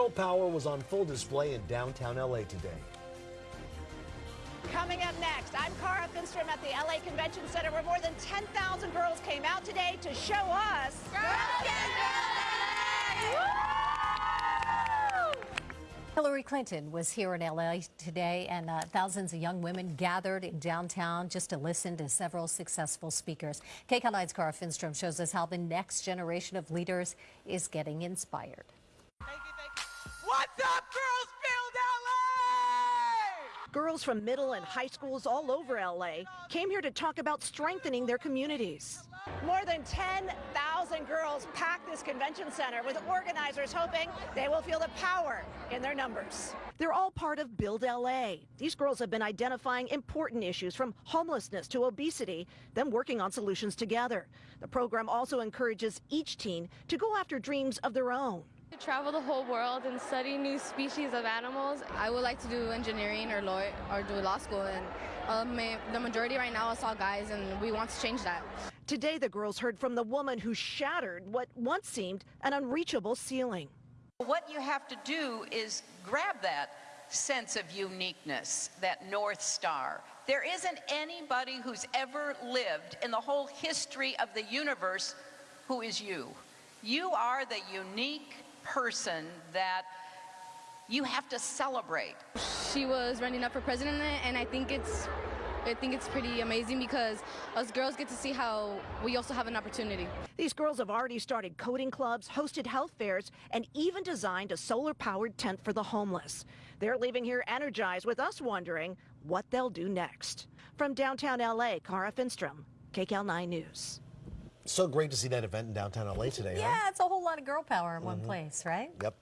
Girl power was on full display in downtown LA today. Coming up next, I'm Kara Finnstrom at the LA Convention Center where more than 10,000 girls came out today to show us. Girls Hillary Clinton was here in LA today, and uh, thousands of young women gathered in downtown just to listen to several successful speakers. KCAL 9's Kara Finnstrom shows us how the next generation of leaders is getting inspired. What's up, girls? Build LA! Girls from middle and high schools all over LA came here to talk about strengthening their communities. More than 10,000 girls packed this convention center with organizers hoping they will feel the power in their numbers. They're all part of Build LA. These girls have been identifying important issues from homelessness to obesity, then working on solutions together. The program also encourages each teen to go after dreams of their own. To travel the whole world and study new species of animals. I would like to do engineering or law or do law school and um, the majority right now is all guys and we want to change that. Today the girls heard from the woman who shattered what once seemed an unreachable ceiling. What you have to do is grab that sense of uniqueness, that North Star. There isn't anybody who's ever lived in the whole history of the universe who is you. You are the unique person that you have to celebrate. She was running up for president and I think it's I think it's pretty amazing because us girls get to see how we also have an opportunity. These girls have already started coding clubs, hosted health fairs, and even designed a solar-powered tent for the homeless. They're leaving here energized with us wondering what they'll do next. From downtown L.A., Kara Finnstrom, KCAL 9 News. So great to see that event in downtown LA today. Yeah, huh? it's a whole lot of girl power in mm -hmm. one place, right? Yep.